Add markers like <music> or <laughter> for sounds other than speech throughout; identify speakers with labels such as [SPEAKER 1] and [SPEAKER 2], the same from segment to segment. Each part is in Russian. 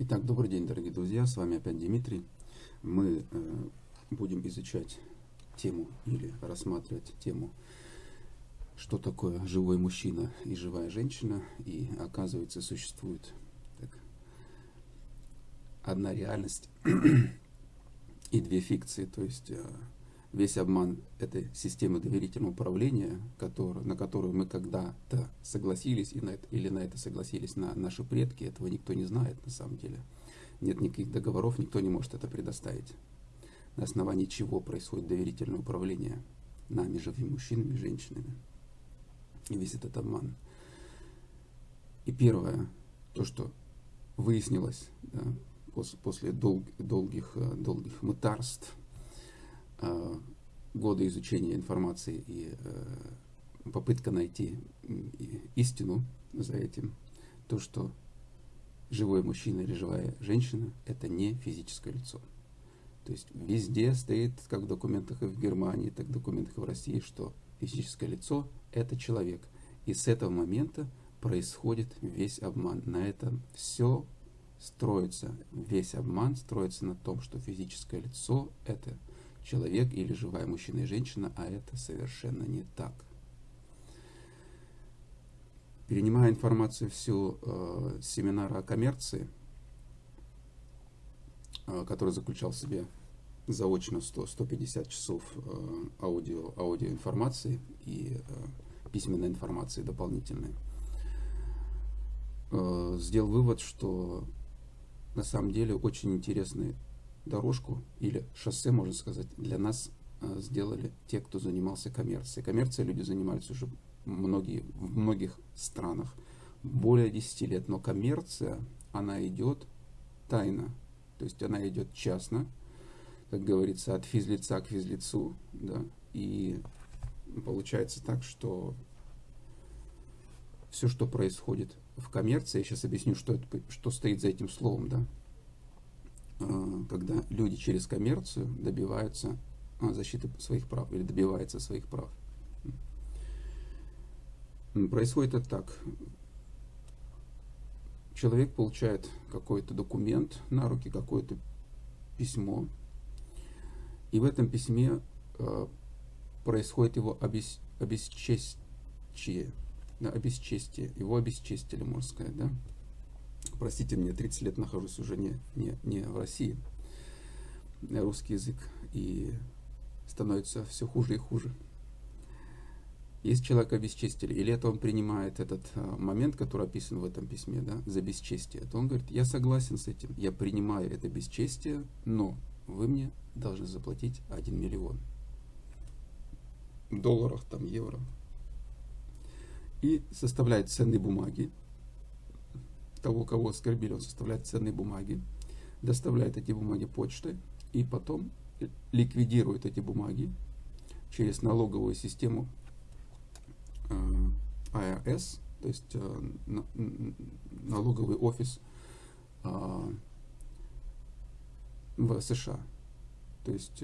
[SPEAKER 1] Итак, добрый день, дорогие друзья, с вами опять Дмитрий. Мы э, будем изучать тему или рассматривать тему, что такое живой мужчина и живая женщина. И оказывается, существует так, одна реальность <clears throat> и две фикции, то есть э, весь обман этой системы доверительного управления, который, на которую мы когда-то согласились, и на это, или на это согласились на наши предки, этого никто не знает на самом деле. Нет никаких договоров, никто не может это предоставить. На основании чего происходит доверительное управление нами, живыми мужчинами и женщинами. И весь этот обман. И первое, то, что выяснилось да, после, после дол, долгих, э, долгих мытарств, годы изучения информации и э, попытка найти истину за этим, то, что живой мужчина или живая женщина – это не физическое лицо. То есть везде стоит, как в документах и в Германии, так в документах и в России, что физическое лицо – это человек. И с этого момента происходит весь обман. На этом все строится, весь обман строится на том, что физическое лицо – это человек или живая мужчина и женщина, а это совершенно не так. Перенимая информацию всю э, семинара о коммерции, э, который заключал в себе заочно 100, 150 часов э, аудио, аудиоинформации и э, письменной информации дополнительной, э, сделал вывод, что на самом деле очень интересный дорожку или шоссе, можно сказать, для нас э, сделали те, кто занимался коммерцией. Коммерцией люди занимались уже многие, в многих странах более 10 лет, но коммерция, она идет тайно, то есть она идет частно, как говорится, от физлица к физлицу, да, и получается так, что все, что происходит в коммерции, я сейчас объясню, что, это, что стоит за этим словом, да, когда люди через коммерцию добиваются а, защиты своих прав или добиваются своих прав. Происходит это так. Человек получает какой-то документ на руки, какое-то письмо, и в этом письме э, происходит его обес, обесчестие, да, обесчестие, его обесчестили, можно сказать, да, простите мне, 30 лет нахожусь уже не, не, не в России, русский язык, и становится все хуже и хуже. Если человека обесчестили, или это он принимает этот а, момент, который описан в этом письме, да, за бесчестие, то он говорит, я согласен с этим, я принимаю это бесчестие, но вы мне должны заплатить 1 миллион. В долларах, там, евро. И составляет ценные бумаги, того, кого оскорбили, он составляет ценные бумаги, доставляет эти бумаги почтой и потом ликвидирует эти бумаги через налоговую систему э, IRS, то есть э, налоговый офис э, в США. То есть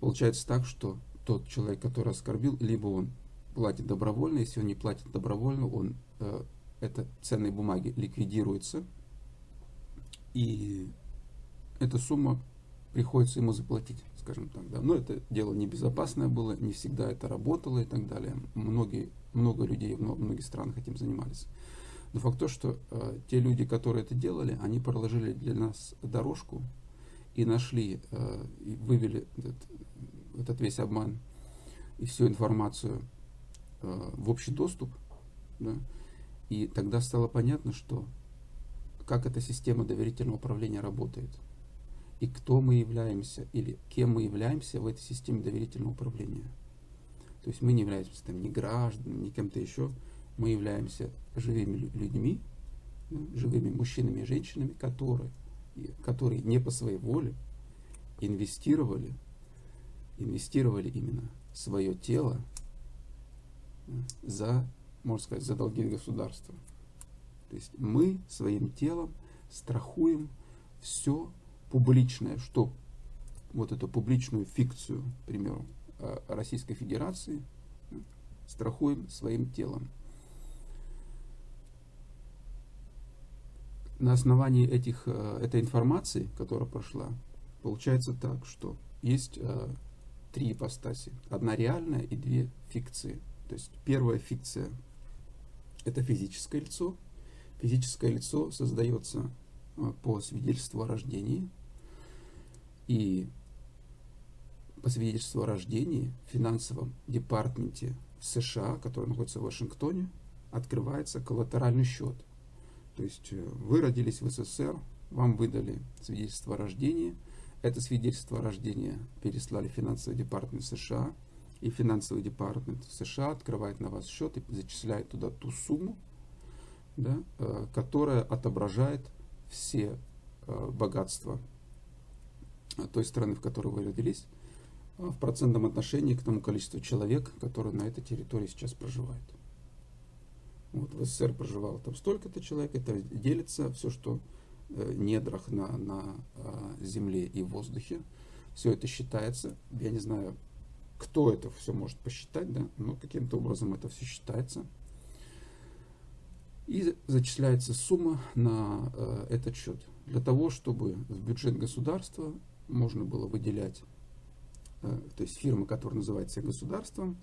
[SPEAKER 1] получается так, что тот человек, который оскорбил, либо он платит добровольно, если он не платит добровольно, он это ценные бумаги ликвидируются, и эта сумма приходится ему заплатить, скажем так. Да. Но это дело небезопасное было, не всегда это работало и так далее. Многие, много людей в многих странах этим занимались. Но факт то, что э, те люди, которые это делали, они проложили для нас дорожку и нашли, э, и вывели этот, этот весь обман и всю информацию э, в общий доступ. Да, и тогда стало понятно, что как эта система доверительного управления работает. И кто мы являемся, или кем мы являемся в этой системе доверительного управления. То есть мы не являемся там, ни гражданами, ни кем-то еще. Мы являемся живыми людьми, живыми мужчинами и женщинами, которые, которые не по своей воле инвестировали, инвестировали именно свое тело за можно сказать, за долги государства. То есть мы своим телом страхуем все публичное, что вот эту публичную фикцию, к примеру, Российской Федерации, страхуем своим телом. на основании этих, э, этой информации, которая прошла, получается так, что есть э, три ипостаси. Одна реальная и две фикции. То есть первая фикция – это физическое лицо. Физическое лицо создается э, по свидетельству о рождении. И по свидетельству о рождении в финансовом департаменте США, который находится в Вашингтоне, открывается коллатеральный счет. То есть э, вы родились в СССР, вам выдали свидетельство о рождении, это свидетельство о рождении переслали в финансовый департамент США, и финансовый департамент США открывает на вас счет и зачисляет туда ту сумму, да, э, которая отображает все э, богатства той страны, в которой вы родились, в процентном отношении к тому количеству человек, которые на этой территории сейчас проживают. Вот в СССР проживало там столько-то человек, это делится все, что э, недрах на, на э, земле и воздухе. Все это считается. Я не знаю, кто это все может посчитать, да, но каким-то образом это все считается. И зачисляется сумма на э, этот счет. Для того, чтобы в бюджет государства можно было выделять Э, то есть фирма, которая называется государством,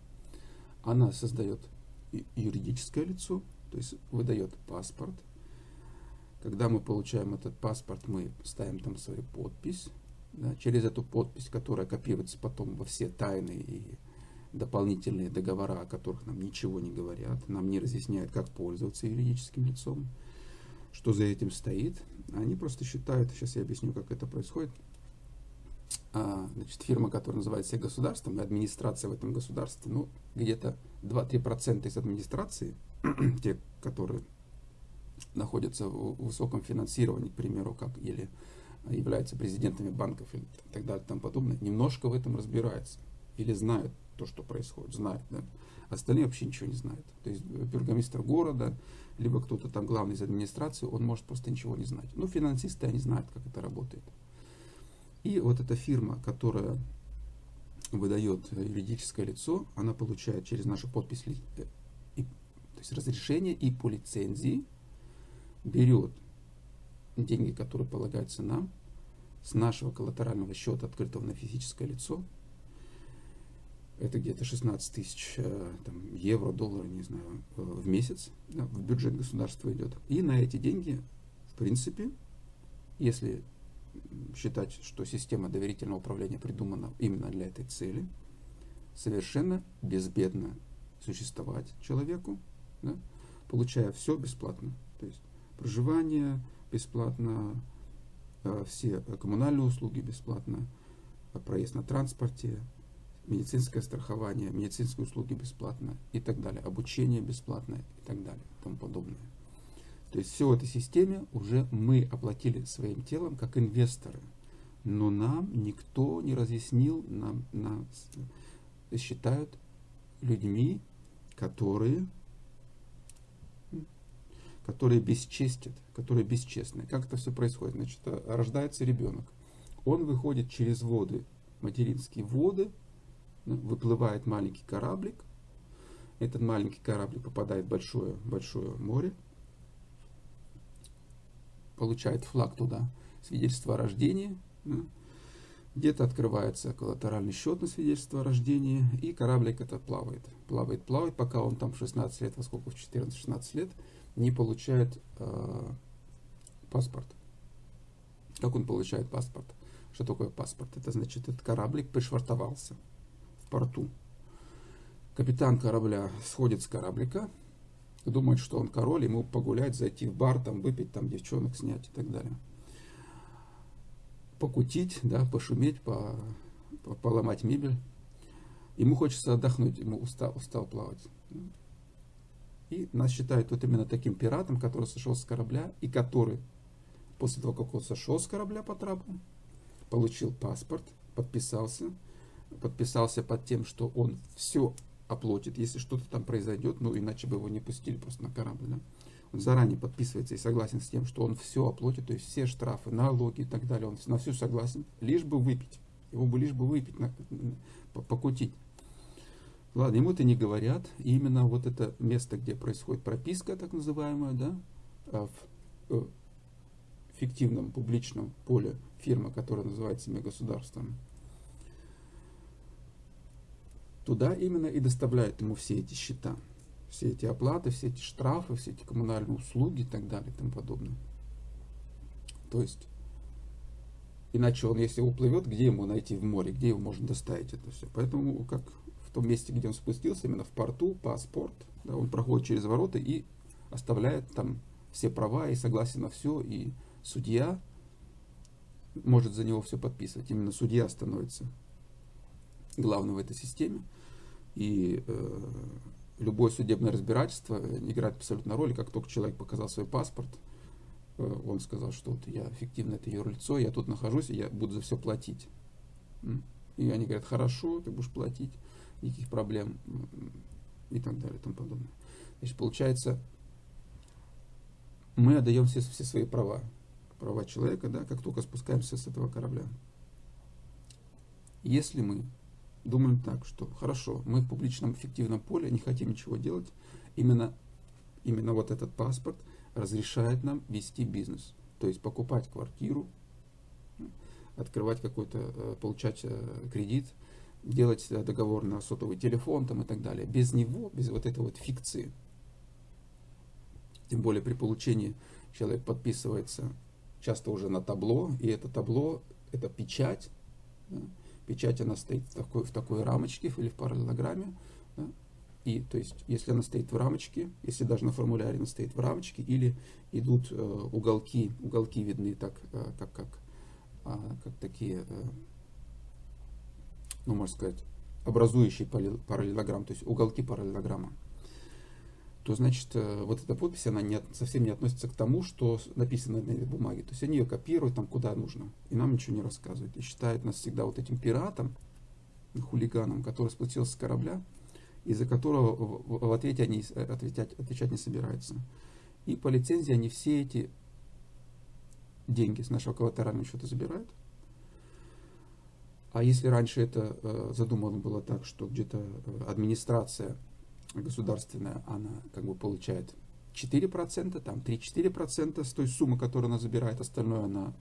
[SPEAKER 1] она создает юридическое лицо, то есть выдает паспорт. Когда мы получаем этот паспорт, мы ставим там свою подпись. Да, через эту подпись, которая копируется потом во все тайные и дополнительные договора, о которых нам ничего не говорят, нам не разъясняют, как пользоваться юридическим лицом, что за этим стоит. Они просто считают, сейчас я объясню, как это происходит, а, значит, фирма, которая называется государством, и администрация в этом государстве, ну, где-то 2-3% из администрации, <clears throat> те, которые находятся в высоком финансировании, к примеру, как или являются президентами банков и так далее и тому подобное, немножко в этом разбираются или знают то, что происходит, знают, да? Остальные вообще ничего не знают. То есть бургомистр города, либо кто-то там главный из администрации, он может просто ничего не знать. Ну, финансисты, они знают, как это работает. И вот эта фирма, которая выдает юридическое лицо, она получает через нашу подпись э, то есть разрешение и по лицензии берет деньги, которые полагаются нам, с нашего коллатерального счета, открытого на физическое лицо, это где-то 16 тысяч э, евро, долларов, не знаю, э, в месяц да, в бюджет государства идет. И на эти деньги, в принципе, если считать, что система доверительного управления придумана именно для этой цели, совершенно безбедно существовать человеку, да, получая все бесплатно. То есть проживание бесплатно, э, все коммунальные услуги бесплатно, проезд на транспорте, медицинское страхование, медицинские услуги бесплатно и так далее, обучение бесплатно и так далее и тому подобное. То есть все в этой системе уже мы оплатили своим телом как инвесторы. Но нам никто не разъяснил, нам, нас считают людьми, которые, которые бесчестят, которые бесчестны. Как это все происходит? Значит, рождается ребенок. Он выходит через воды, материнские воды, выплывает маленький кораблик. Этот маленький кораблик попадает в большое, большое море, получает флаг туда, свидетельство о рождении, где-то открывается коллатеральный счет на свидетельство о рождении, и кораблик этот плавает. Плавает, плавает, пока он там в 16 лет, во сколько, в 14-16 лет, не получает э, паспорт. Как он получает паспорт? Что такое паспорт? Это значит, этот кораблик пришвартовался в порту. Капитан корабля сходит с кораблика, думает, что он король, ему погулять, зайти в бар, там выпить, там девчонок снять и так далее. Покутить, да, пошуметь, по, по, поломать мебель. Ему хочется отдохнуть, ему устал, устал плавать. И нас считают вот именно таким пиратом, который сошел с корабля, и который после того, как он сошел с корабля по трапу, получил паспорт, подписался, подписался под тем, что он все оплатит, если что-то там произойдет, ну иначе бы его не пустили просто на корабль. Да? Он заранее подписывается и согласен с тем, что он все оплатит, то есть все штрафы, налоги и так далее, он на все согласен, лишь бы выпить. Его бы лишь бы выпить, покутить. Ладно, ему это не говорят. И именно вот это место, где происходит прописка, так называемая, да, а в, э, фиктивном публичном поле фирмы, которая называет себя государством, туда именно и доставляют ему все эти счета, все эти оплаты, все эти штрафы, все эти коммунальные услуги и так далее и тому подобное. То есть, иначе он, если уплывет, где ему найти в море, где его можно доставить это все. Поэтому, как том месте, где он спустился, именно в порту, паспорт, да, он проходит через ворота и оставляет там все права и согласен на все, и судья может за него все подписывать. Именно судья становится главным в этой системе. И э, любое судебное разбирательство играет абсолютно роль. Как только человек показал свой паспорт, э, он сказал, что вот я эффективно это юрлицо, я тут нахожусь, и я буду за все платить. И они говорят, хорошо, ты будешь платить, никаких проблем и так далее и тому подобное. Значит, получается, мы отдаем все, все свои права, права человека, да, как только спускаемся с этого корабля. Если мы думаем так, что хорошо, мы в публичном эффективном поле не хотим ничего делать, именно, именно вот этот паспорт разрешает нам вести бизнес. То есть покупать квартиру, открывать какой-то, э, получать э, кредит, делать договор на сотовый телефон там, и так далее. Без него, без вот этой вот фикции, тем более при получении человек подписывается часто уже на табло, и это табло, это печать. Да? Печать она стоит в такой, в такой рамочке или в параллелограмме. Да? И то есть, если она стоит в рамочке, если даже на формуляре она стоит в рамочке, или идут э, уголки, уголки видны так, э, как, как, э, как такие, э, ну, можно сказать, образующие параллелограмм, то есть уголки параллелограмма то значит э, вот эта подпись, она не, совсем не относится к тому, что написано на этой бумаге. То есть они ее копируют там куда нужно, и нам ничего не рассказывают. И считают нас всегда вот этим пиратом, хулиганом, который спустился с корабля, из-за которого в, в ответе они э, отвечать, отвечать не собираются. И по лицензии они все эти деньги с нашего коллатерального счета забирают. А если раньше это э, задумано было так, что где-то э, администрация государственная, она как бы получает 4%, там 3-4% с той суммы, которую она забирает, остальное она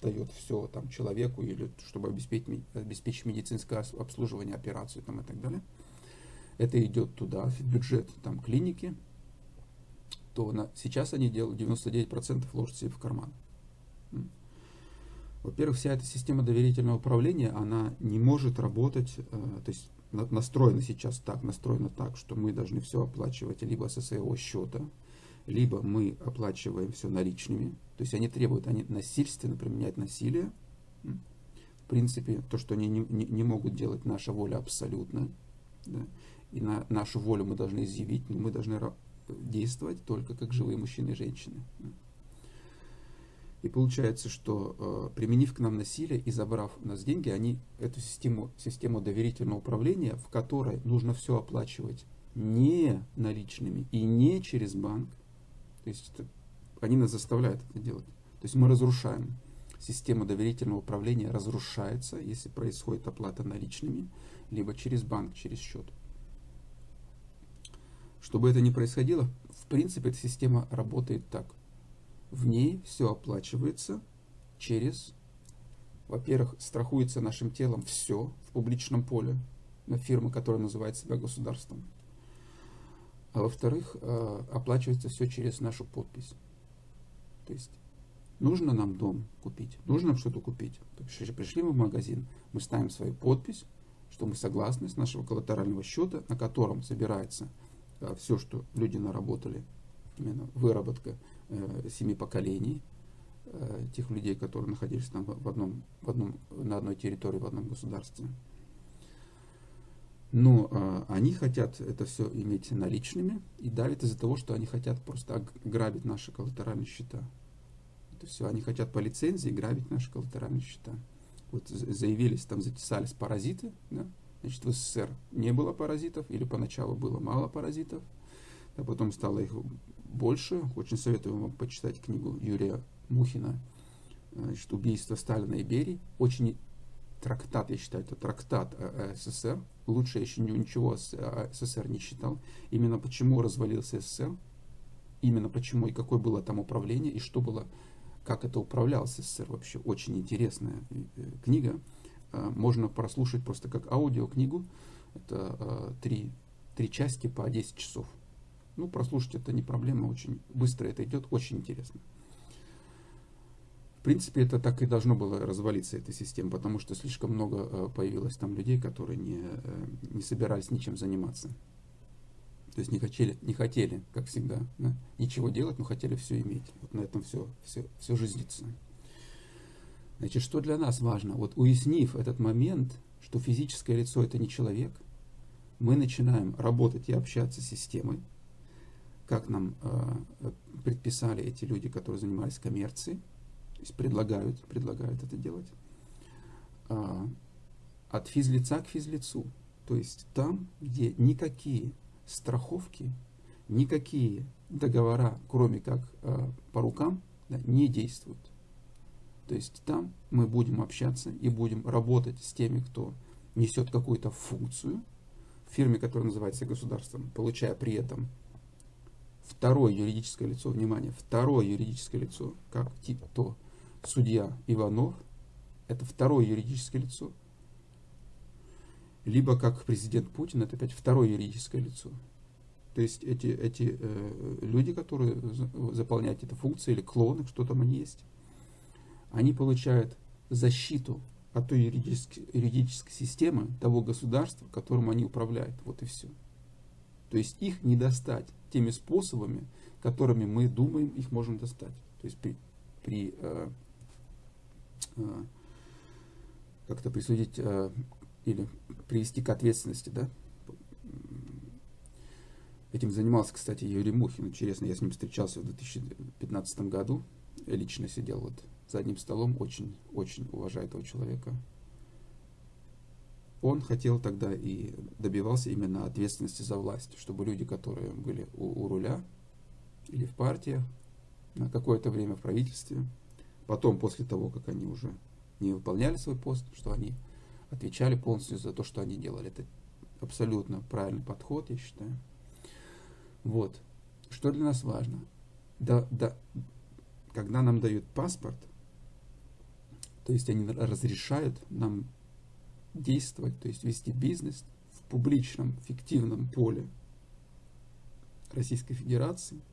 [SPEAKER 1] дает все там человеку или чтобы обеспечить, обеспечить медицинское обслуживание, операцию там и так далее. Это идет туда, в бюджет там клиники, то на, сейчас они делают 99% ложат себе в карман. Во-первых, вся эта система доверительного управления, она не может работать, э, то есть настроено сейчас так, настроено так, что мы должны все оплачивать либо со своего счета, либо мы оплачиваем все наличными. То есть они требуют, они насильственно применяют насилие. В принципе, то, что они не, не, не могут делать, наша воля абсолютно. Да? И на нашу волю мы должны изъявить, но мы должны действовать только как живые мужчины и женщины. И получается, что э, применив к нам насилие и забрав у нас деньги, они эту систему, систему доверительного управления, в которой нужно все оплачивать не наличными и не через банк, то есть это, они нас заставляют это делать. То есть мы разрушаем. Система доверительного управления разрушается, если происходит оплата наличными, либо через банк, через счет. Чтобы это не происходило, в принципе, эта система работает так – в ней все оплачивается через, во-первых, страхуется нашим телом все в публичном поле на фирмы, которая называет себя государством. А во-вторых, э, оплачивается все через нашу подпись. То есть нужно нам дом купить, нужно нам что-то купить. Пришли мы в магазин, мы ставим свою подпись, что мы согласны с нашего коллатерального счета, на котором собирается э, все, что люди наработали, именно выработка семи поколений э, тех людей, которые находились там в одном, в одном, на одной территории, в одном государстве. Но э, они хотят это все иметь наличными и давят из-за того, что они хотят просто грабить наши коллатеральные счета. Это все, они хотят по лицензии грабить наши коллатеральные счета. Вот заявились, там затесались паразиты, да? значит в СССР не было паразитов или поначалу было мало паразитов, а потом стало их больше. Очень советую вам почитать книгу Юрия Мухина значит, «Убийство Сталина и Берии». Очень трактат, я считаю, это трактат СССР. Лучше я еще ничего СССР не читал. Именно почему развалился СССР, именно почему и какое было там управление, и что было как это управлялось СССР вообще. Очень интересная э, книга. Э, можно прослушать просто как аудиокнигу. Это э, три, три части по 10 часов. Ну, прослушать это не проблема, очень быстро это идет, очень интересно. В принципе, это так и должно было развалиться, эта система, потому что слишком много появилось там людей, которые не, не собирались ничем заниматься. То есть не хотели, не хотели как всегда, да, ничего делать, но хотели все иметь. Вот на этом все, все, все жизнится. Значит, что для нас важно? Вот уяснив этот момент, что физическое лицо это не человек, мы начинаем работать и общаться с системой, как нам э, предписали эти люди, которые занимались коммерцией, то есть предлагают, предлагают это делать, э, от физлица к физлицу. То есть там, где никакие страховки, никакие договора, кроме как э, по рукам, да, не действуют. То есть там мы будем общаться и будем работать с теми, кто несет какую-то функцию в фирме, которая называется государством, получая при этом второе юридическое лицо, внимание, второе юридическое лицо, как типа то судья Иванов, это второе юридическое лицо, либо как президент Путин, это опять второе юридическое лицо. То есть эти, эти э, люди, которые заполняют эти функции, или клоны, что там они есть, они получают защиту от той юридической, юридической системы того государства, которым они управляют. Вот и все. То есть их не достать теми способами, которыми мы думаем, их можем достать. То есть при, при э, э, как-то присудить э, или привести к ответственности, да. Этим занимался, кстати, Юрий Мухин. Интересно, я с ним встречался в 2015 году. Я лично сидел вот за одним столом, очень, очень уважаю этого человека. Он хотел тогда и добивался именно ответственности за власть, чтобы люди, которые были у, у руля или в партиях, на какое-то время в правительстве, потом, после того, как они уже не выполняли свой пост, что они отвечали полностью за то, что они делали. Это абсолютно правильный подход, я считаю. Вот. Что для нас важно? Да, да, когда нам дают паспорт, то есть они разрешают нам действовать, то есть вести бизнес в публичном, фиктивном поле Российской Федерации –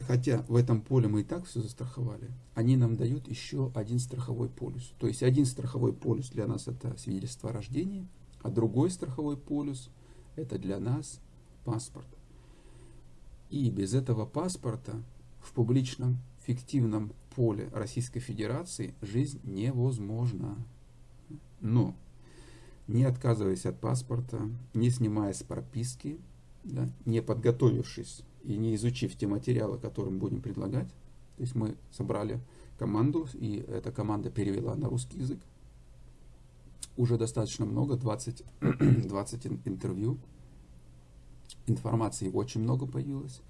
[SPEAKER 1] хотя в этом поле мы и так все застраховали, они нам дают еще один страховой полюс. То есть один страховой полюс для нас это свидетельство о рождении, а другой страховой полюс это для нас паспорт. И без этого паспорта в публичном фиктивном поле Российской Федерации жизнь невозможна. Но не отказываясь от паспорта, не снимая с прописки, да, не подготовившись и не изучив те материалы, которые мы будем предлагать. То есть мы собрали команду, и эта команда перевела на русский язык. Уже достаточно много, 20, 20 <clears throat> интервью. Информации очень много появилось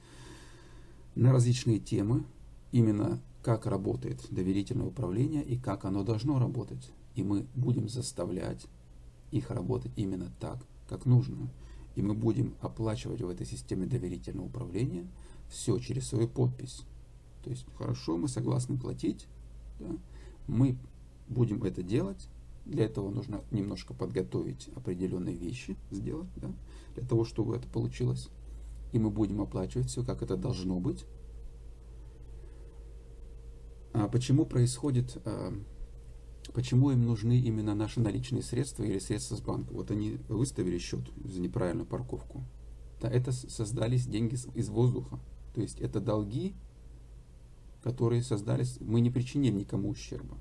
[SPEAKER 1] на различные темы, именно как работает доверительное управление и как оно должно работать. И мы будем заставлять их работать именно так, как нужно и мы будем оплачивать в этой системе доверительного управления все через свою подпись. То есть, хорошо, мы согласны платить, да, мы будем это делать, для этого нужно немножко подготовить определенные вещи, сделать, да, для того, чтобы это получилось. И мы будем оплачивать все, как это должно быть. А почему происходит а, Почему им нужны именно наши наличные средства или средства с банка? Вот они выставили счет за неправильную парковку. Да, это создались деньги из воздуха. То есть это долги, которые создались, мы не причинили никому ущерба.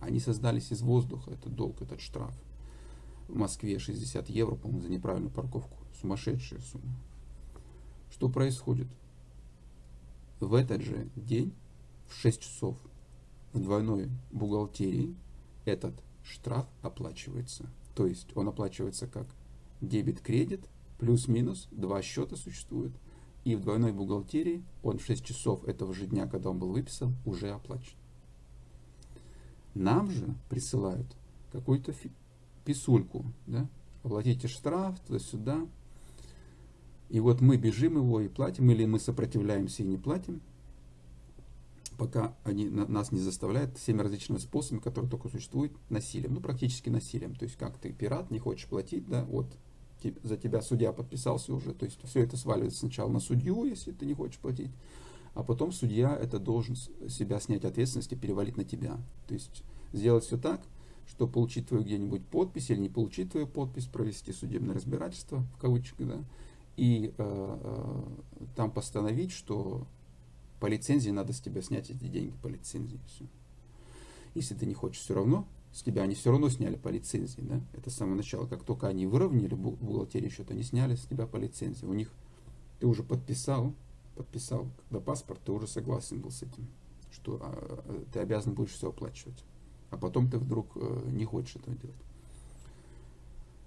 [SPEAKER 1] Они создались из воздуха, этот долг, этот штраф. В Москве 60 евро, по-моему, за неправильную парковку. Сумасшедшая сумма. Что происходит? В этот же день, в 6 часов, в двойной бухгалтерии этот штраф оплачивается. То есть он оплачивается как дебет-кредит, плюс-минус, два счета существуют. И в двойной бухгалтерии он в 6 часов этого же дня, когда он был выписан, уже оплачен. Нам же присылают какую-то писульку, да? оплатите штраф, туда-сюда. И вот мы бежим его и платим, или мы сопротивляемся и не платим. Пока они нас не заставляют всеми различными способами, которые только существуют, насилием, ну практически насилием. То есть как ты пират, не хочешь платить, да, вот за тебя судья подписался уже, то есть все это сваливается сначала на судью, если ты не хочешь платить, а потом судья это должен себя снять ответственность и перевалить на тебя. То есть сделать все так, что получить твою где-нибудь подпись или не получить твою подпись, провести судебное разбирательство, в кавычках, да, и э, э, там постановить, что по лицензии надо с тебя снять эти деньги по лицензии. Все. Если ты не хочешь все равно, с тебя они все равно сняли по лицензии. Да? Это с самого начала. Как только они выровняли бухгалтерию счета, они сняли с тебя по лицензии. У них ты уже подписал, подписал, когда паспорт, ты уже согласен был с этим, что а, а ты обязан будешь все оплачивать. А потом ты вдруг э, не хочешь этого делать.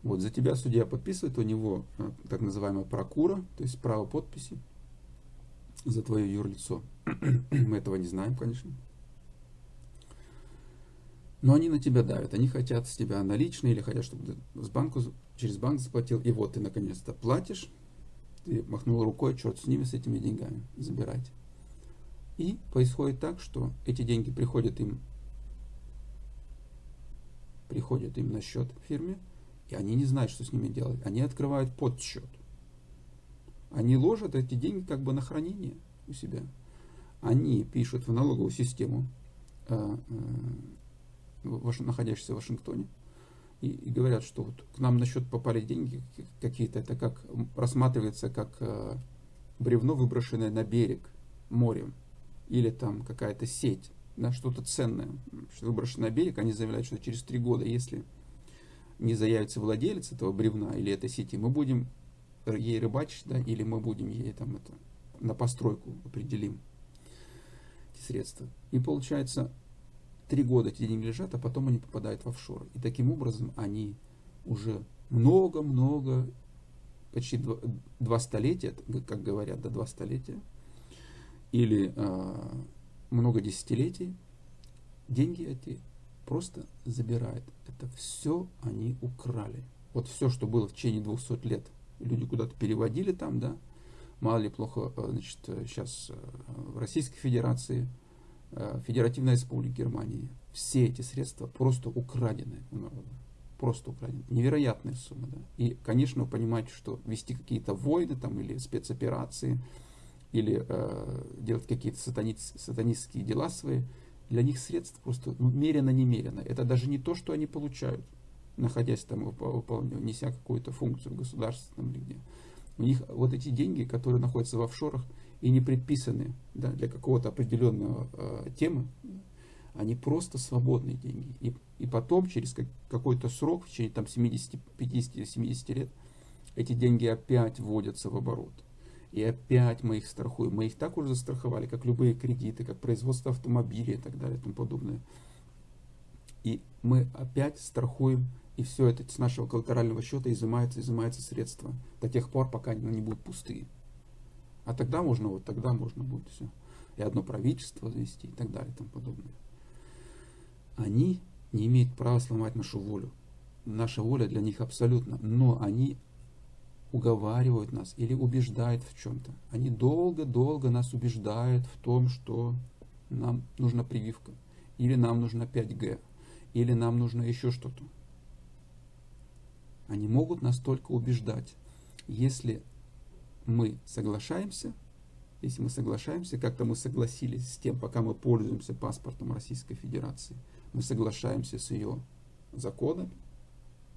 [SPEAKER 1] Вот, за тебя судья подписывает, у него э, так называемая прокура, то есть право подписи за твое юрлицо. <clears throat> Мы этого не знаем, конечно. Но они на тебя давят, они хотят с тебя наличные или хотят, чтобы ты с банку, через банк заплатил. И вот ты наконец-то платишь, ты махнул рукой, черт с ними, с этими деньгами, забирайте. И происходит так, что эти деньги приходят им, приходят им на счет в фирме, и они не знают, что с ними делать. Они открывают подсчет. Они ложат эти деньги как бы на хранение у себя. Они пишут в налоговую систему, э, э, находящуюся в Вашингтоне, и, и говорят, что вот к нам на счет попали деньги какие-то, это как рассматривается как э, бревно, выброшенное на берег морем, или там какая-то сеть, да, что-то ценное, что выброшено на берег, они заявляют, что через три года, если не заявится владелец этого бревна или этой сети, мы будем ей рыбачить, да, или мы будем ей там это на постройку определим эти средства. И получается, три года эти деньги лежат, а потом они попадают в офшоры. И таким образом они уже много-много, почти два, два столетия, как говорят, до да, два столетия, или э, много десятилетий, деньги эти просто забирают. Это все они украли. Вот все, что было в течение 200 лет – люди куда-то переводили там, да, мало ли плохо, э, значит, сейчас э, в Российской Федерации, э, Федеративной Республике Германии, все эти средства просто украдены у народа. Просто украдены. Невероятная сумма, да. И, конечно, вы понимаете, что вести какие-то войны там или спецоперации, или э, делать какие-то сатаниц, сатанистские дела свои, для них средств просто ну, мерено-немерено. Это даже не то, что они получают находясь там, выполняя, неся какую-то функцию в государстве там, или где. У них вот эти деньги, которые находятся в офшорах и не предписаны да, для какого-то определенного э, темы, они просто свободные деньги. И, и потом, через как, какой-то срок, в течение там 70, 50 70 лет, эти деньги опять вводятся в оборот. И опять мы их страхуем. Мы их так уже застраховали, как любые кредиты, как производство автомобилей и так далее и тому подобное. И мы опять страхуем и все это с нашего коллатерального счета изымается, изымается средства до тех пор, пока они не будут пустые. А тогда можно, вот тогда можно будет все. И одно правительство завести и так далее и тому подобное. Они не имеют права сломать нашу волю. Наша воля для них абсолютно. Но они уговаривают нас или убеждают в чем-то. Они долго-долго нас убеждают в том, что нам нужна прививка, или нам нужна 5G, или нам нужно еще что-то. Они могут нас только убеждать. Если мы соглашаемся, если мы соглашаемся, как-то мы согласились с тем, пока мы пользуемся паспортом Российской Федерации, мы соглашаемся с ее законами,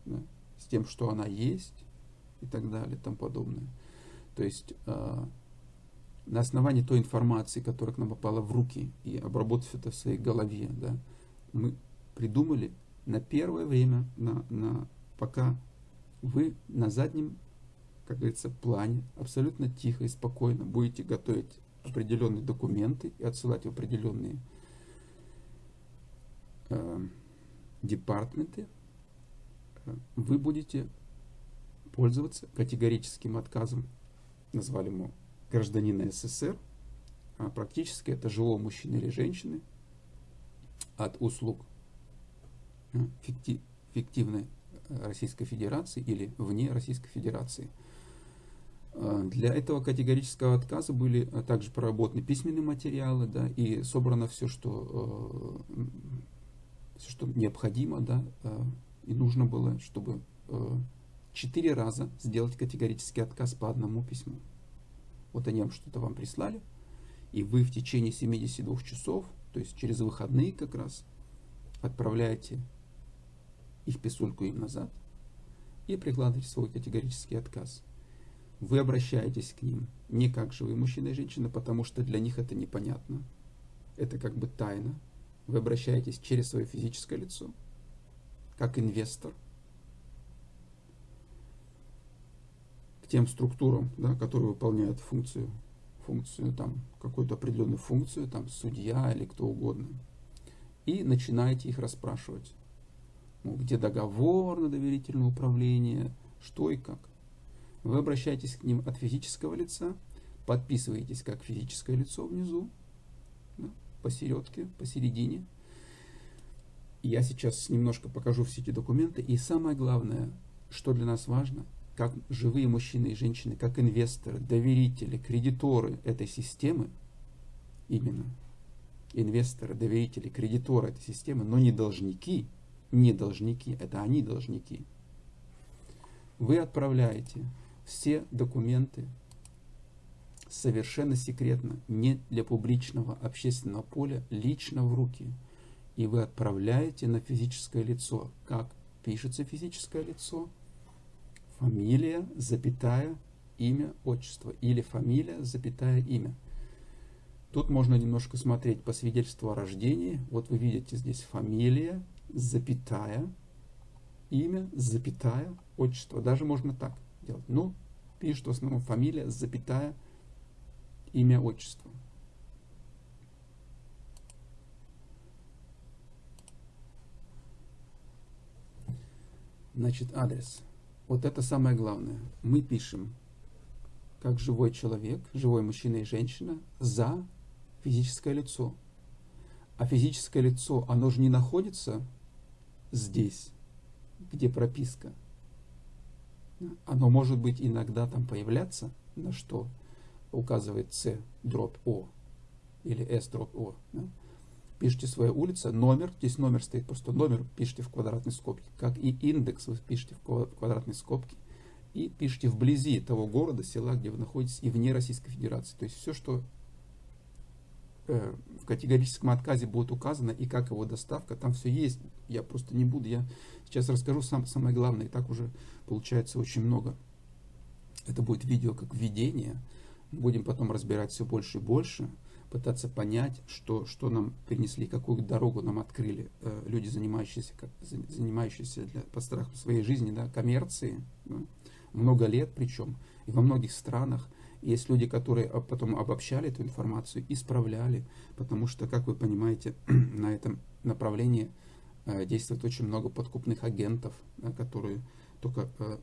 [SPEAKER 1] да, с тем, что она есть и так далее и тому подобное. То есть э, на основании той информации, которая к нам попала в руки, и обработав это в своей голове, да, мы придумали на первое время, на, на, пока вы на заднем, как говорится, плане, абсолютно тихо и спокойно будете готовить определенные документы и отсылать в определенные э, департменты, э, вы будете пользоваться категорическим отказом, назвали ему гражданина СССР, а практически это живого мужчины или женщины от услуг э, фиктивной Российской Федерации или вне Российской Федерации. А, для этого категорического отказа были а, также проработаны письменные материалы, да, и собрано все, что, э, все, что необходимо, да, э, и нужно было, чтобы э, четыре раза сделать категорический отказ по одному письму. Вот они вам что-то вам прислали, и вы в течение 72 часов, то есть через выходные как раз, отправляете их писульку им назад и прикладываете свой категорический отказ вы обращаетесь к ним не как живые мужчина и женщина, потому что для них это непонятно. Это как бы тайна. Вы обращаетесь через свое физическое лицо, как инвестор, к тем структурам, да, которые выполняют функцию, функцию там, какую-то определенную функцию, там, судья или кто угодно. И начинаете их расспрашивать. Ну, где договор на доверительное управление, что и как. Вы обращаетесь к ним от физического лица, подписываетесь как физическое лицо внизу, да, посередке, посередине. Я сейчас немножко покажу все эти документы. И самое главное, что для нас важно, как живые мужчины и женщины, как инвесторы, доверители, кредиторы этой системы, именно инвесторы, доверители, кредиторы этой системы, но не должники, не должники, это они должники. Вы отправляете все документы совершенно секретно, не для публичного общественного поля, лично в руки. И вы отправляете на физическое лицо. Как пишется физическое лицо? Фамилия, запятая, имя, отчество. Или фамилия, запятая, имя. Тут можно немножко смотреть по свидетельству о рождении. Вот вы видите здесь фамилия, запятая, имя, запятая, отчество. Даже можно так делать. Ну, пишет в основном фамилия, запятая, имя, отчество. Значит, адрес. Вот это самое главное. Мы пишем, как живой человек, живой мужчина и женщина, за физическое лицо. А физическое лицо, оно же не находится здесь, где прописка оно может быть иногда там появляться, на что указывает C дробь O или S дробь O. Да? Пишите свою улицу, номер, здесь номер стоит, просто номер пишите в квадратной скобке, как и индекс вы пишите в квадратной скобке, и пишите вблизи того города, села, где вы находитесь, и вне Российской Федерации. То есть все, что в категорическом отказе будет указано, и как его доставка, там все есть. Я просто не буду, я Сейчас расскажу сам, самое главное, и так уже получается очень много. Это будет видео как введение. Будем потом разбирать все больше и больше, пытаться понять, что, что нам принесли, какую дорогу нам открыли э, люди, занимающиеся, как, занимающиеся для, по страху своей жизни, да, коммерции, да, много лет причем, и во многих странах. Есть люди, которые потом обобщали эту информацию, исправляли, потому что, как вы понимаете, <clears throat> на этом направлении Э, действует очень много подкупных агентов, которые только э,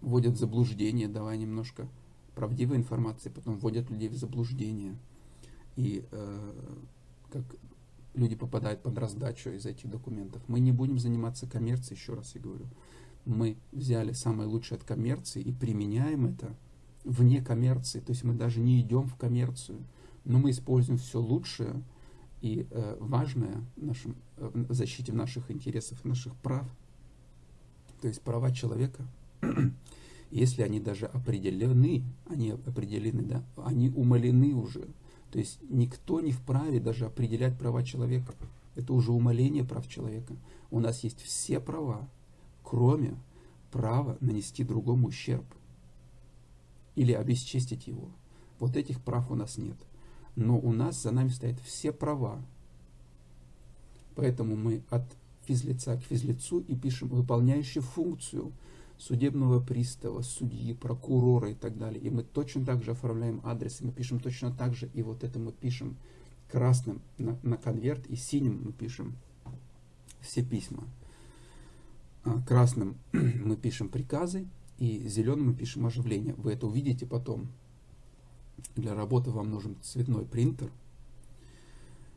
[SPEAKER 1] вводят в заблуждение, давая немножко правдивой информации, потом вводят людей в заблуждение. И э, как люди попадают под раздачу из этих документов. Мы не будем заниматься коммерцией, еще раз я говорю. Мы взяли самое лучшее от коммерции и применяем это вне коммерции. То есть мы даже не идем в коммерцию, но мы используем все лучшее, и э, важное в, нашем, э, в защите наших интересов, наших прав, то есть права человека, <clears throat> если они даже определены, они определены, да, они умалены уже. То есть никто не вправе даже определять права человека. Это уже умаление прав человека. У нас есть все права, кроме права нанести другому ущерб или обесчестить его. Вот этих прав у нас нет но у нас за нами стоят все права. Поэтому мы от физлица к физлицу и пишем выполняющий функцию судебного пристава, судьи, прокурора и так далее. И мы точно так же оформляем адрес, и мы пишем точно так же, и вот это мы пишем красным на, на конверт, и синим мы пишем все письма. А красным <clears throat> мы пишем приказы, и зеленым мы пишем оживление. Вы это увидите потом для работы вам нужен цветной принтер.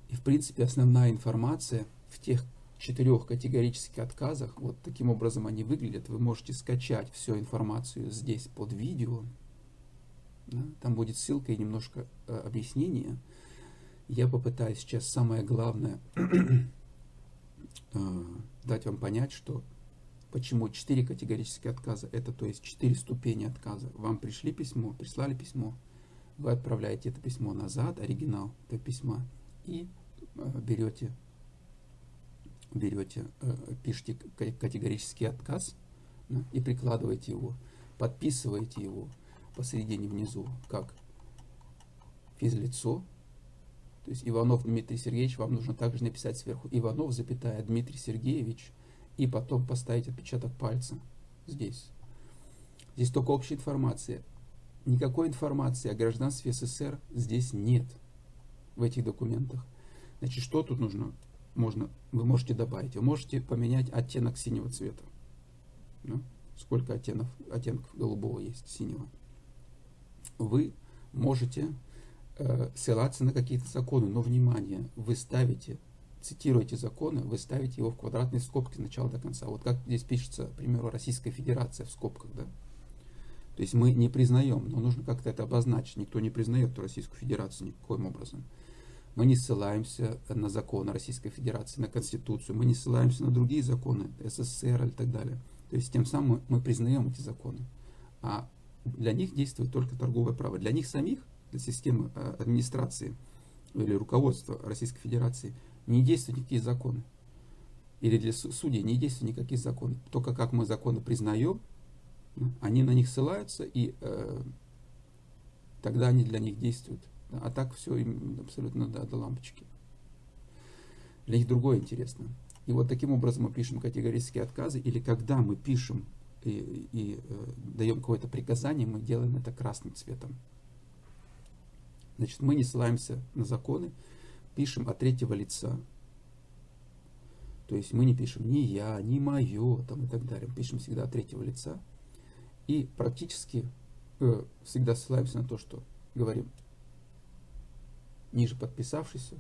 [SPEAKER 1] И в принципе основная информация в тех четырех категорических отказах, вот таким образом они выглядят. Вы можете скачать всю информацию здесь под видео, Да? Там будет ссылка и немножко э, объяснения. Я попытаюсь сейчас самое главное <clears throat> э, дать вам понять, что почему четыре категорические отказа, это то есть четыре ступени отказа. Вам пришли письмо, прислали письмо, вы отправляете это письмо назад, оригинал этого письма, и э, берете, берете, э, пишите категорический отказ и прикладываете его, подписываете его посередине внизу, как физлицо, то есть Иванов Дмитрий Сергеевич, вам нужно также написать сверху Иванов, запятая Дмитрий Сергеевич, и потом поставить отпечаток пальца здесь. Здесь только общая информация. Никакой информации о гражданстве СССР здесь нет в этих документах. Значит, что тут нужно? Можно, вы можете добавить. Вы можете поменять оттенок синего цвета. Ну, сколько оттенков, оттенков голубого есть, синего. Вы можете э, ссылаться на какие-то законы, но, внимание, вы ставите, цитируете законы, вы ставите его в квадратные скобки с начала до конца. Вот как здесь пишется, к примеру, Российская Федерация в скобках, да? То есть мы не признаем, но нужно как-то это обозначить. Никто не признает Российскую Федерацию никаким образом. Мы не ссылаемся на законы Российской Федерации, на Конституцию, мы не ссылаемся на другие законы, СССР и так далее. То есть тем самым мы признаем эти законы. А для них действует только торговое право. Для них самих, для системы э, администрации или руководства Российской Федерации не действуют никакие законы. Или для судей не действуют никакие законы. Только как мы законы признаем, они на них ссылаются, и э, тогда они для них действуют. А так все им абсолютно да, до лампочки. Для них другое интересно. И вот таким образом мы пишем категорические отказы, или когда мы пишем и, и э, даем какое-то приказание, мы делаем это красным цветом. Значит, мы не ссылаемся на законы, пишем от третьего лица. То есть мы не пишем ни я, ни мое там, и так далее. Мы пишем всегда от третьего лица. И практически э, всегда ссылаемся на то, что говорим ниже подписавшийся,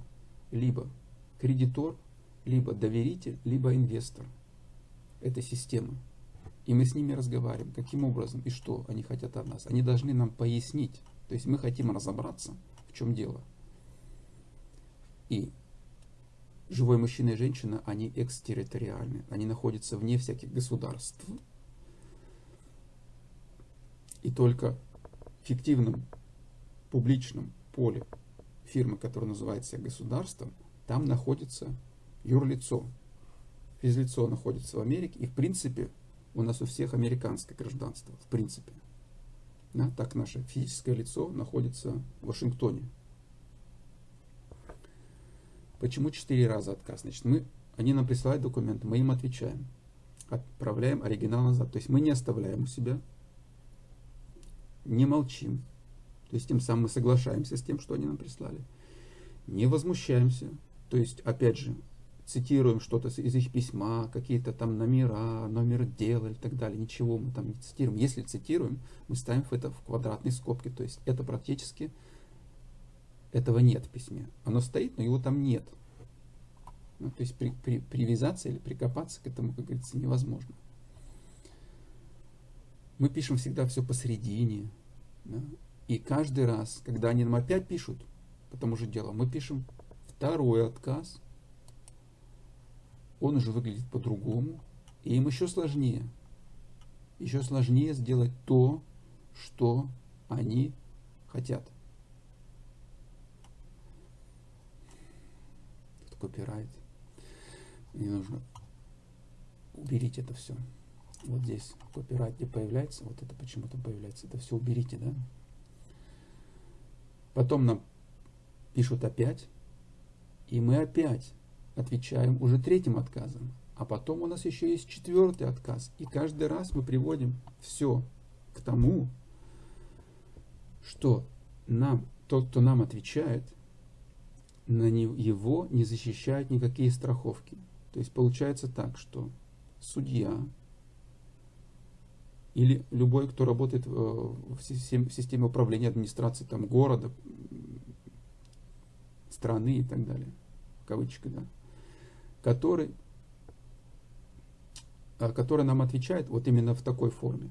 [SPEAKER 1] либо кредитор, либо доверитель, либо инвестор этой системы. И мы с ними разговариваем, каким образом и что они хотят от нас. Они должны нам пояснить. То есть мы хотим разобраться, в чем дело. И живой мужчина и женщина, они экстерриториальны. Они находятся вне всяких государств. И только в фиктивном публичном поле фирмы, которая называется государством, там находится юрлицо. Физлицо находится в Америке, и в принципе у нас у всех американское гражданство, в принципе. Да, так наше физическое лицо находится в Вашингтоне. Почему четыре раза отказ? Значит, мы, они нам присылают документы, мы им отвечаем, отправляем оригинал назад. То есть мы не оставляем у себя не молчим. То есть тем самым мы соглашаемся с тем, что они нам прислали. Не возмущаемся. То есть, опять же, цитируем что-то из их письма, какие-то там номера, номер дела и так далее. Ничего мы там не цитируем. Если цитируем, мы ставим это в квадратные скобки. То есть это практически, этого нет в письме. Оно стоит, но его там нет. Ну, то есть при, при, привязаться или прикопаться к этому, как говорится, невозможно. Мы пишем всегда все посередине, да? И каждый раз, когда они нам опять пишут по тому же делу, мы пишем второй отказ. Он уже выглядит по-другому. И им еще сложнее. Еще сложнее сделать то, что они хотят. Копирайт. Мне нужно уберите это все вот здесь копирайт не появляется, вот это почему-то появляется, это все уберите, да. Потом нам пишут опять, и мы опять отвечаем уже третьим отказом. А потом у нас еще есть четвертый отказ. И каждый раз мы приводим все к тому, что нам, тот, кто нам отвечает, на него не защищают никакие страховки. То есть получается так, что судья или любой, кто работает в системе управления администрации там, города, страны и так далее, в да, который, а, который нам отвечает вот именно в такой форме.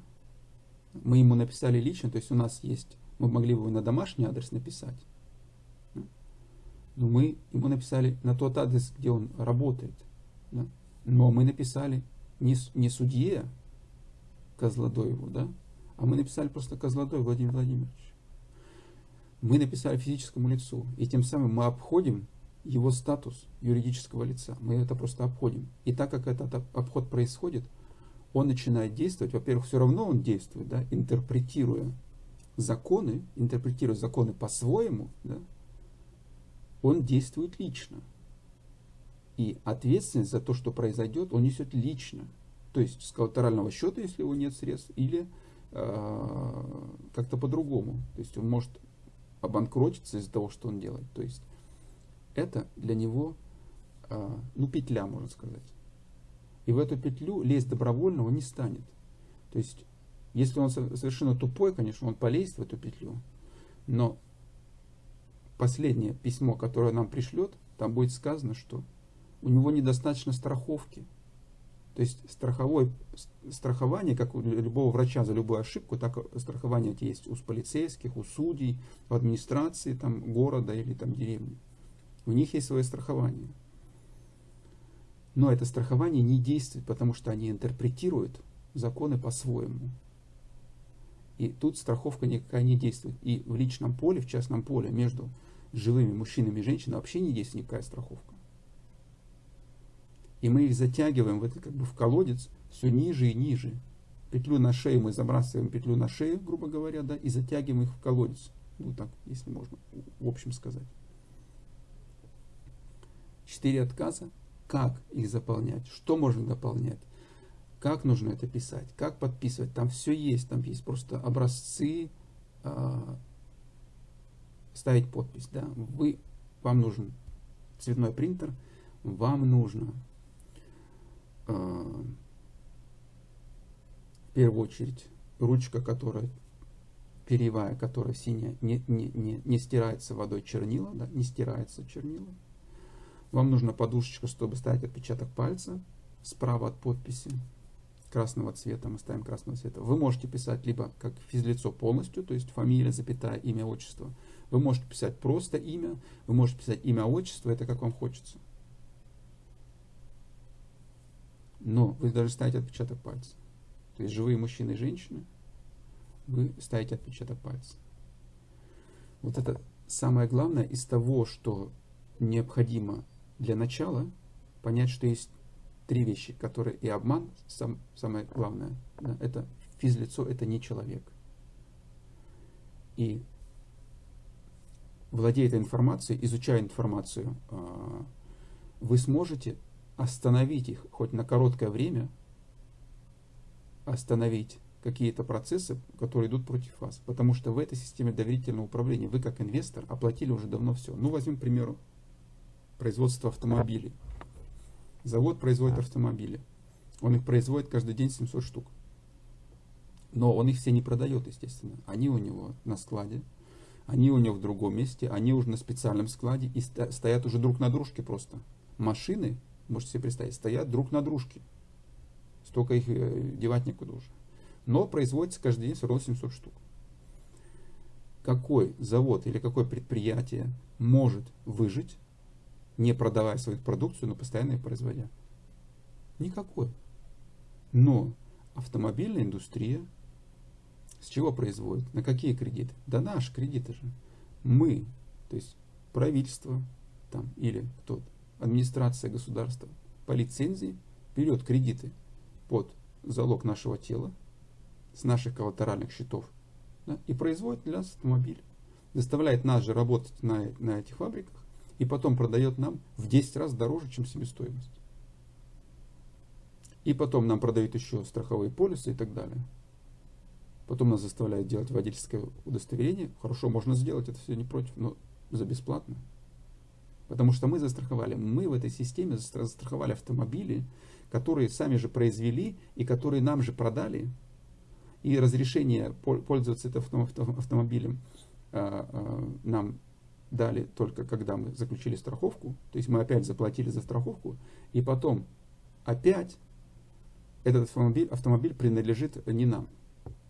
[SPEAKER 1] Мы ему написали лично, то есть у нас есть Мы могли бы на домашний адрес написать. Но мы ему написали на тот адрес, где он работает. Да? Но мы написали не, не судье Козлодоеву, да? а мы написали просто Козлодой Владимир Владимирович. Мы написали физическому лицу, и тем самым мы обходим его статус юридического лица. Мы это просто обходим. И так как этот обход происходит, он начинает действовать. Во-первых, все равно он действует, да, интерпретируя законы, интерпретируя законы по-своему, да, он действует лично. И ответственность за то, что произойдет, он несет лично. То есть с коллатерального счета, если его нет средств, или э, как-то по-другому. То есть он может обанкротиться из-за того, что он делает. То есть это для него, э, ну, петля, можно сказать. И в эту петлю лезть добровольно он не станет. То есть, если он совершенно тупой, конечно, он полезет в эту петлю. Но последнее письмо, которое нам пришлет, там будет сказано, что у него недостаточно страховки. То есть страховой, страхование, как у любого врача за любую ошибку, так страхование есть у полицейских, у судей, в администрации там, города или там, деревни. У них есть свое страхование. Но это страхование не действует, потому что они интерпретируют законы по-своему. И тут страховка никакая не действует. И в личном поле, в частном поле, между живыми мужчинами и женщинами вообще не действует никакая страховка. И мы их затягиваем в это как бы в колодец все ниже и ниже. Петлю на шею мы забрасываем петлю на шею, грубо говоря, да, и затягиваем их в колодец. Ну так, если можно в общем сказать. Четыре отказа как их заполнять, что можно дополнять, как нужно это писать, как подписывать. Там все есть, там есть просто образцы, э, ставить подпись. Да. Вы, вам нужен цветной принтер, вам нужно э, в первую очередь ручка, которая перьевая, которая синяя, не, не, не, не стирается водой чернила, да, не стирается чернила. Вам нужна подушечка, чтобы ставить отпечаток пальца справа от подписи красного цвета, мы ставим красного цвета. Вы можете писать либо как физлицо полностью, то есть фамилия, запятая, имя, отчество. Вы можете писать просто имя, вы можете писать имя, отчество, это как вам хочется. Но вы даже ставите отпечаток пальца. То есть живые мужчины и женщины, вы ставите отпечаток пальца. Вот это самое главное из того, что необходимо для начала понять, что есть три вещи, которые и обман, сам, самое главное, да, это физлицо, это не человек. И владея этой информацией, изучая информацию, а, вы сможете остановить их хоть на короткое время, остановить какие-то процессы, которые идут против вас. Потому что в этой системе доверительного управления вы как инвестор оплатили уже давно все. Ну, возьмем, к примеру, производства автомобилей. Завод производит автомобили. Он их производит каждый день 700 штук. Но он их все не продает, естественно. Они у него на складе, они у него в другом месте, они уже на специальном складе и стоят уже друг на дружке просто. Машины, можете себе представить, стоят друг на дружке. Столько их э, девать некуда уже. Но производится каждый день все равно 700 штук. Какой завод или какое предприятие может выжить не продавая свою продукцию, но постоянно ее производя? Никакой. Но автомобильная индустрия с чего производит? На какие кредиты? Да наши кредиты же. Мы, то есть правительство там, или кто администрация государства по лицензии берет кредиты под залог нашего тела с наших коллатеральных счетов да, и производит для нас автомобиль. Заставляет нас же работать на, на этих фабриках и потом продает нам в 10 раз дороже, чем себестоимость. И потом нам продают еще страховые полисы и так далее. Потом нас заставляют делать водительское удостоверение. Хорошо, можно сделать, это все не против, но за бесплатно. Потому что мы застраховали, мы в этой системе застраховали автомобили, которые сами же произвели и которые нам же продали. И разрешение пользоваться этим автомобилем а, а, нам дали только когда мы заключили страховку, то есть мы опять заплатили за страховку, и потом опять этот автомобиль, автомобиль принадлежит не нам.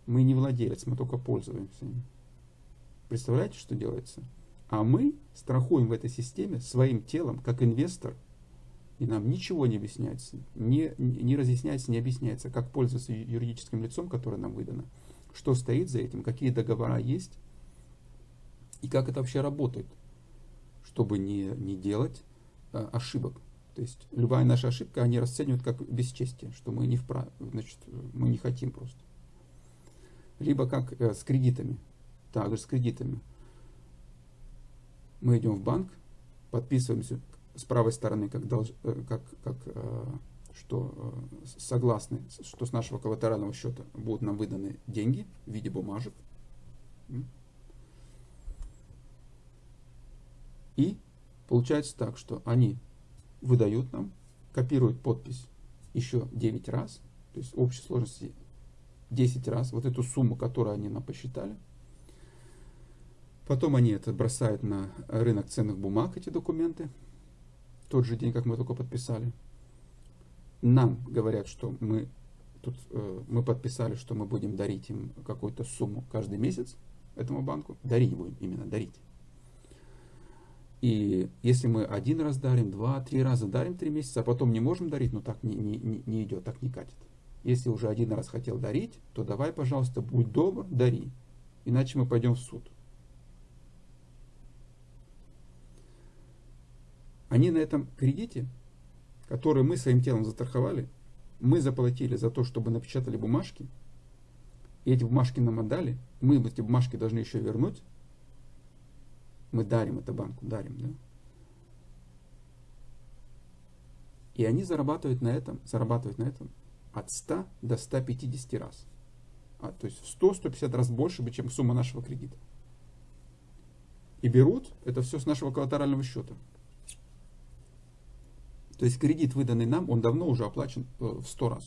[SPEAKER 1] Мы не владелец, мы только пользуемся им. Представляете, что делается? А мы страхуем в этой системе своим телом, как инвестор, и нам ничего не объясняется, не, не разъясняется, не объясняется, как пользоваться юридическим лицом, которое нам выдано, что стоит за этим, какие договора есть, и как это вообще работает, чтобы не, не делать а, ошибок. То есть любая наша ошибка они расценивают как бесчестие, что мы не вправе, значит, мы не хотим просто. Либо как э, с кредитами. Также с кредитами мы идем в банк, подписываемся с правой стороны, как, э, как, как э, что согласны, что с нашего коллатерального счета будут нам выданы деньги в виде бумажек. И получается так, что они выдают нам, копируют подпись еще 9 раз, то есть общей сложности 10 раз, вот эту сумму, которую они нам посчитали, Потом они это бросают на рынок ценных бумаг, эти документы, тот же день, как мы только подписали. Нам говорят, что мы тут э, мы подписали, что мы будем дарить им какую-то сумму каждый месяц этому банку. Дарить будем, именно дарить. И если мы один раз дарим, два, три раза дарим три месяца, а потом не можем дарить, ну так не, не, не, идет, так не катит. Если уже один раз хотел дарить, то давай, пожалуйста, будь добр, дари. Иначе мы пойдем в суд. Они на этом кредите, который мы своим телом застраховали, мы заплатили за то, чтобы напечатали бумажки, и эти бумажки нам отдали, мы эти бумажки должны еще вернуть, мы дарим это банку, дарим, да? И они зарабатывают на этом, зарабатывают на этом от 100 до 150 раз. А, то есть в 100-150 раз больше, чем сумма нашего кредита. И берут это все с нашего коллатерального счета. То есть кредит, выданный нам, он давно уже оплачен э, в 100 раз.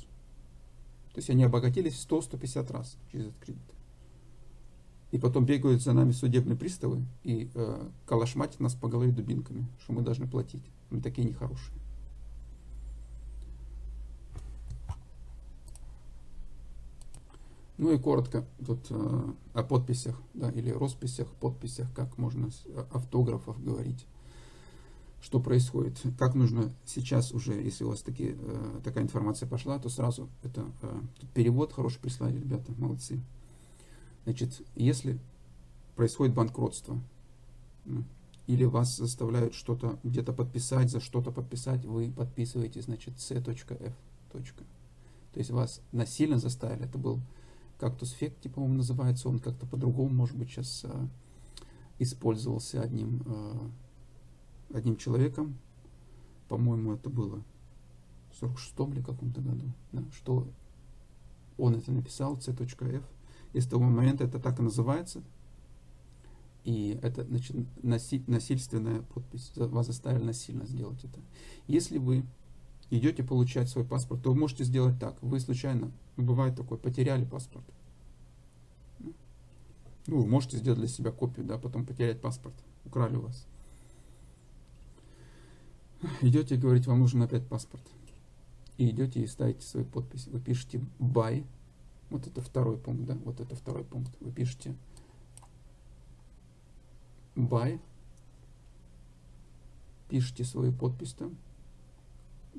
[SPEAKER 1] То есть они обогатились в 100-150 раз через этот кредит. И потом бегают за нами судебные приставы и э, калашматят нас по голове дубинками, что мы должны платить. Мы такие нехорошие. Ну и коротко тут э, о подписях, да, или росписях, подписях, как можно с э, автографов говорить что происходит, как нужно сейчас уже, если у вас такие, э, такая информация пошла, то сразу это э, перевод хороший прислали, ребята, молодцы. Значит, если происходит банкротство, ну, или вас заставляют что-то где-то подписать, за что-то подписать, вы подписываете, значит, c.f. То есть вас насильно заставили, это был кактус фекти, по-моему, называется, он как-то по-другому, может быть, сейчас э, использовался одним э, одним человеком, по-моему, это было в 46-м или каком-то году, да, что он это написал, c.f. И с того момента это так и называется. И это значит, наси, насильственная подпись. Вас заставили насильно сделать это. Если вы идете получать свой паспорт, то вы можете сделать так. Вы случайно, бывает такое, потеряли паспорт. Ну, вы можете сделать для себя копию, да, потом потерять паспорт. Украли у вас идете и говорите, вам нужен опять паспорт. И идете и ставите свои подписи. Вы пишете buy, вот это второй пункт, да, вот это второй пункт. Вы пишете buy, пишите свою подпись там,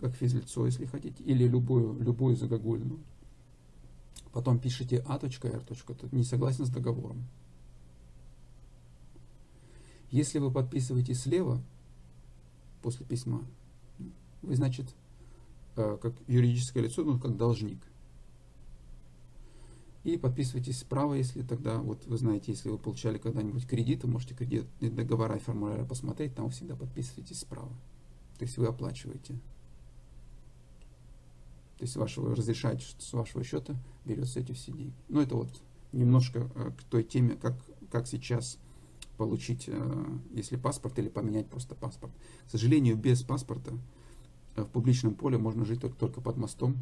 [SPEAKER 1] как физлицо, если хотите, или любую, любую загогульную. Потом пишите a.r. Не согласен с договором. Если вы подписываете слева, после письма. Вы, значит, э, как юридическое лицо, ну, как должник. И подписывайтесь справа, если тогда, вот вы знаете, если вы получали когда-нибудь кредит, вы можете кредит, договора и формуляры посмотреть, там всегда подписывайтесь справа. То есть вы оплачиваете. То есть вашего, разрешаете, что с вашего счета берется эти все деньги. Ну, это вот немножко э, к той теме, как, как сейчас получить, э, если паспорт, или поменять просто паспорт. К сожалению, без паспорта э, в публичном поле можно жить только, только под мостом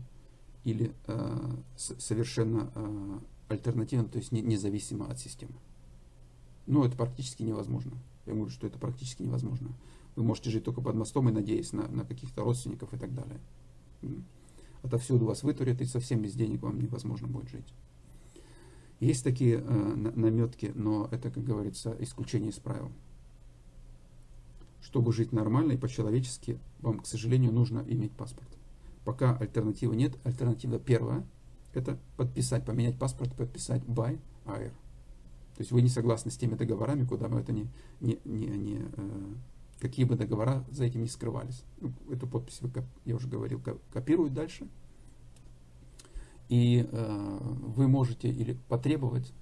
[SPEAKER 1] или э, совершенно э, альтернативно, то есть не, независимо от системы. Но это практически невозможно. Я говорю, что это практически невозможно. Вы можете жить только под мостом и надеясь на, на каких-то родственников и так далее. Отовсюду вас вытурят, и совсем без денег вам невозможно будет жить. Есть такие э, наметки, но это, как говорится, исключение из правил. Чтобы жить нормально и по-человечески, вам, к сожалению, нужно иметь паспорт. Пока альтернативы нет, альтернатива первая – это подписать, поменять паспорт, подписать by air. То есть вы не согласны с теми договорами, куда бы это не, не, не, не какие бы договора за этим не скрывались. Ну, эту подпись, я уже говорил, копируют дальше. И э, вы можете или потребовать,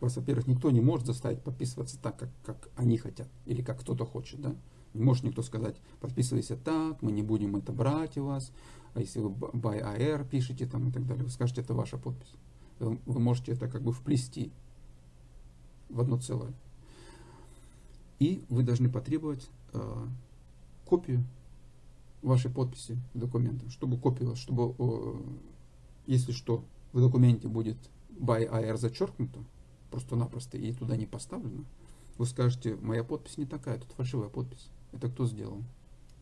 [SPEAKER 1] вас, во-первых, никто не может заставить подписываться так, как, как они хотят, или как кто-то хочет, да. Не может никто сказать, подписывайся так, мы не будем это брать у вас, а если вы by AR пишете там и так далее, вы скажете, это ваша подпись. Вы, вы можете это как бы вплести в одно целое. И вы должны потребовать копию вашей подписи документа, чтобы копия, чтобы, э, если что, в документе будет by AR зачеркнуто, просто-напросто, и туда не поставлено, вы скажете, моя подпись не такая, тут фальшивая подпись. Это кто сделал?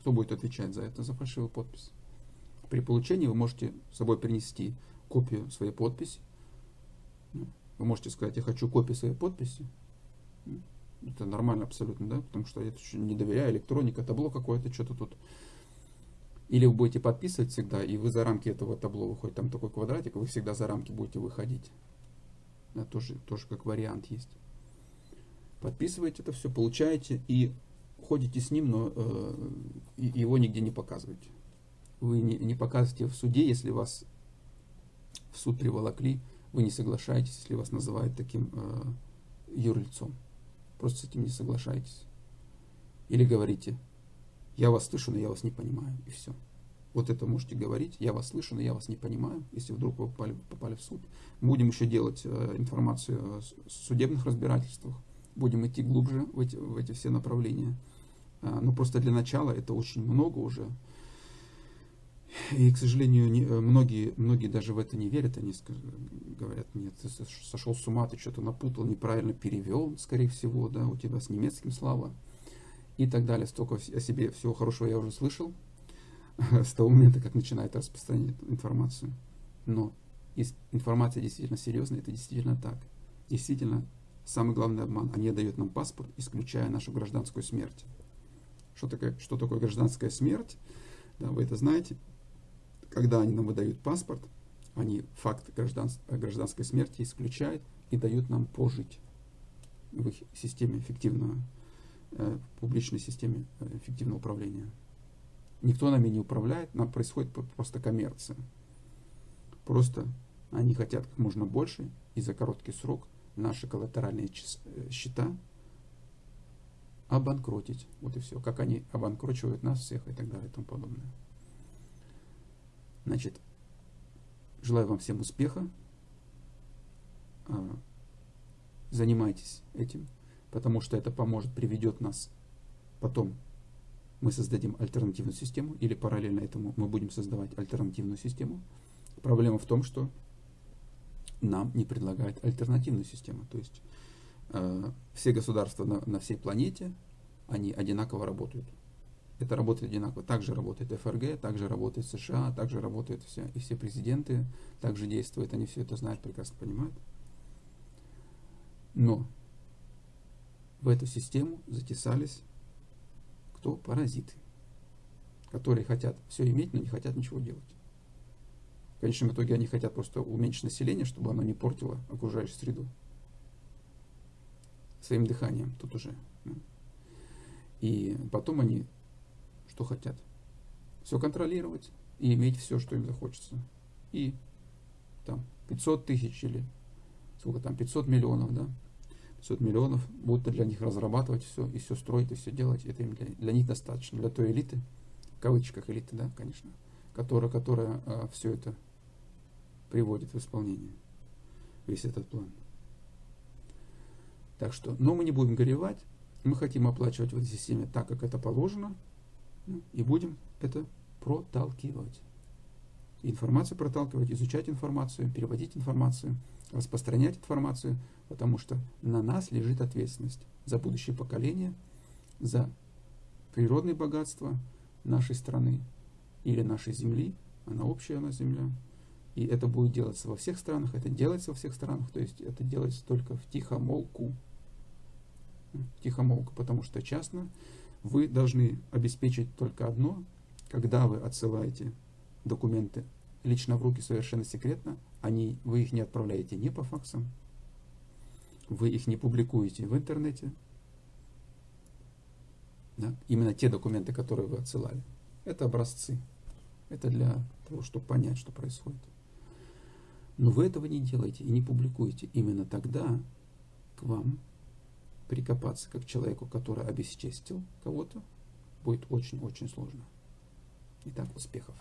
[SPEAKER 1] Кто будет отвечать за это, за фальшивую подпись? При получении вы можете с собой принести копию своей подписи. Ну, вы можете сказать, я хочу копию своей подписи. Это нормально абсолютно, да? Потому что я не доверяю электроника, табло какое-то, что-то тут. Или вы будете подписывать всегда, и вы за рамки этого табло выходит, там такой квадратик, вы всегда за рамки будете выходить. Да, тоже, тоже как вариант есть. Подписываете это все, получаете, и ходите с ним, но э, его нигде не показываете. Вы не, не показываете в суде, если вас в суд приволокли, вы не соглашаетесь, если вас называют таким э, юрлицом. Просто с этим не соглашаетесь. Или говорите, я вас слышу, но я вас не понимаю, и все. Вот это можете говорить, я вас слышу, но я вас не понимаю, если вдруг вы попали, попали в суд. Будем еще делать э, информацию о судебных разбирательствах, будем идти глубже в эти, в эти все направления. А, но просто для начала это очень много уже. И, к сожалению, не, э, многие, многие даже в это не верят. Они говорят, нет, ты сошел с ума, ты что-то напутал, неправильно перевел, скорее всего, да, у тебя с немецким слава. И так далее. Столько о себе всего хорошего я уже слышал <laughs> с того момента, как начинает распространять информацию. Но информация действительно серьезная, это действительно так. Действительно, самый главный обман. Они дают нам паспорт, исключая нашу гражданскую смерть. Что такое, что такое гражданская смерть? Да, вы это знаете. Когда они нам выдают паспорт, они факт граждан, гражданской смерти исключают и дают нам пожить в их системе эффективного, э, публичной системе э, эффективного управления. Никто нами не управляет, нам происходит просто коммерция. Просто они хотят как можно больше и за короткий срок наши коллатеральные э, счета обанкротить. Вот и все. Как они обанкрочивают нас всех и так далее и тому подобное. Значит, желаю вам всем успеха. А, занимайтесь этим, потому что это поможет, приведет нас потом. Мы создадим альтернативную систему, или параллельно этому мы будем создавать альтернативную систему. Проблема в том, что нам не предлагают альтернативную систему. То есть Э, все государства на, на всей планете, они одинаково работают. Это работает одинаково. Также работает ФРГ, также работает США, также работают все, и все президенты, также действуют. Они все это знают, прекрасно понимают. Но в эту систему затесались кто? Паразиты, которые хотят все иметь, но не хотят ничего делать. В конечном итоге они хотят просто уменьшить население, чтобы оно не портило окружающую среду своим дыханием тут уже. И потом они что хотят? Все контролировать и иметь все, что им захочется. И там 500 тысяч или сколько там, 500 миллионов, да, 500 миллионов будут для них разрабатывать все, и все строить, и все делать. Это им для, для них достаточно, для той элиты, в кавычках элиты, да, конечно, которая, которая а, все это приводит в исполнение, весь этот план. Так что, но мы не будем горевать, мы хотим оплачивать в этой системе так, как это положено, ну, и будем это проталкивать. Информацию проталкивать, изучать информацию, переводить информацию, распространять информацию, потому что на нас лежит ответственность за будущее поколение, за природные богатства нашей страны или нашей земли, она общая у нас земля, И это будет делаться во всех странах, это делается во всех странах, то есть это делается только в тихомолку. Тихомолку, потому что частно вы должны обеспечить только одно, когда вы отсылаете документы лично в руки совершенно секретно, они, вы их не отправляете ни по факсам, вы их не публикуете в интернете, да, именно те документы, которые вы отсылали. Это образцы. Это для того, чтобы понять, что происходит. Но вы этого не делаете и не публикуете. Именно тогда к вам прикопаться как человеку, который обесчестил кого-то, будет очень-очень сложно. Итак, успехов!